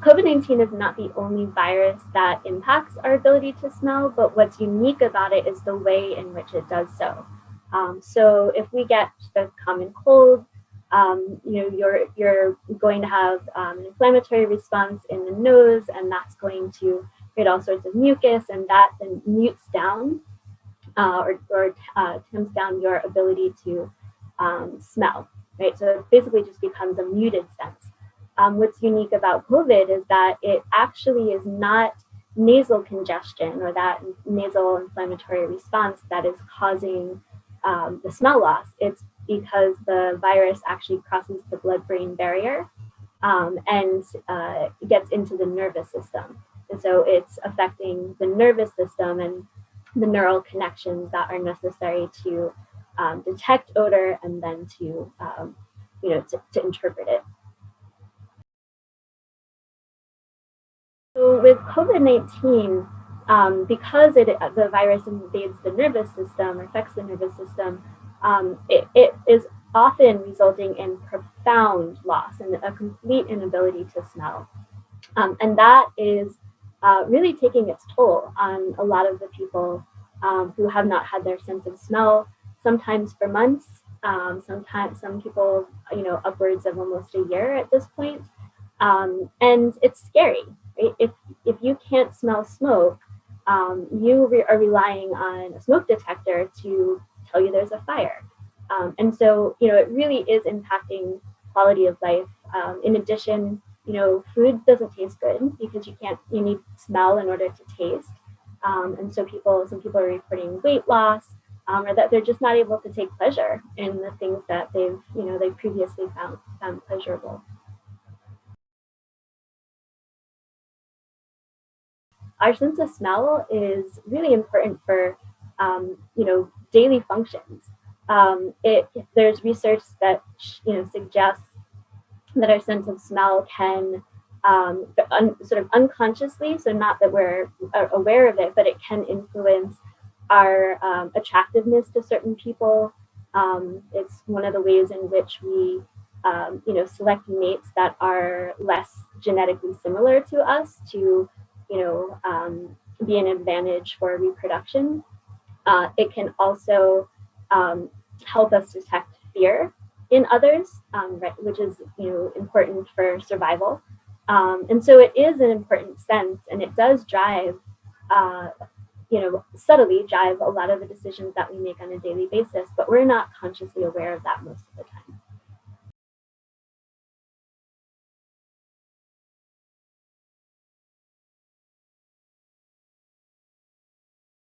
COVID-19 is not the only virus that impacts our ability to smell, but what's unique about it is the way in which it does so. Um, so if we get the common cold, um, you know, you're, you're going to have um, an inflammatory response in the nose, and that's going to create all sorts of mucus, and that then mutes down uh, or, or uh, down your ability to um, smell, right? So it basically just becomes a muted sense. Um, what's unique about COVID is that it actually is not nasal congestion or that nasal inflammatory response that is causing um, the smell loss. It's because the virus actually crosses the blood-brain barrier um, and uh, gets into the nervous system. And so it's affecting the nervous system and the neural connections that are necessary to um, detect odor and then to, um, you know, to, to interpret it. So with COVID-19, um, because it, the virus invades the nervous system, or affects the nervous system, um, it, it is often resulting in profound loss and a complete inability to smell. Um, and that is uh, really taking its toll on a lot of the people um, who have not had their sense of smell, sometimes for months, um, sometimes some people, you know, upwards of almost a year at this point. Um, and it's scary? If, if you can't smell smoke, um, you re are relying on a smoke detector to tell you there's a fire. Um, and so, you know, it really is impacting quality of life. Um, in addition, you know, food doesn't taste good because you can't, you need smell in order to taste. Um, and so people, some people are reporting weight loss um, or that they're just not able to take pleasure in the things that they've, you know, they previously found, found pleasurable. Our sense of smell is really important for, um, you know, daily functions. Um, it, there's research that, you know, suggests that our sense of smell can um, un, sort of unconsciously, so not that we're aware of it, but it can influence our um, attractiveness to certain people. Um, it's one of the ways in which we, um, you know, select mates that are less genetically similar to us to, you know, um, be an advantage for reproduction. Uh, it can also um, help us detect fear in others, right, which is, you know, important for survival. Um, and so it is an important sense and it does drive, uh, you know, subtly drive a lot of the decisions that we make on a daily basis, but we're not consciously aware of that most of the time.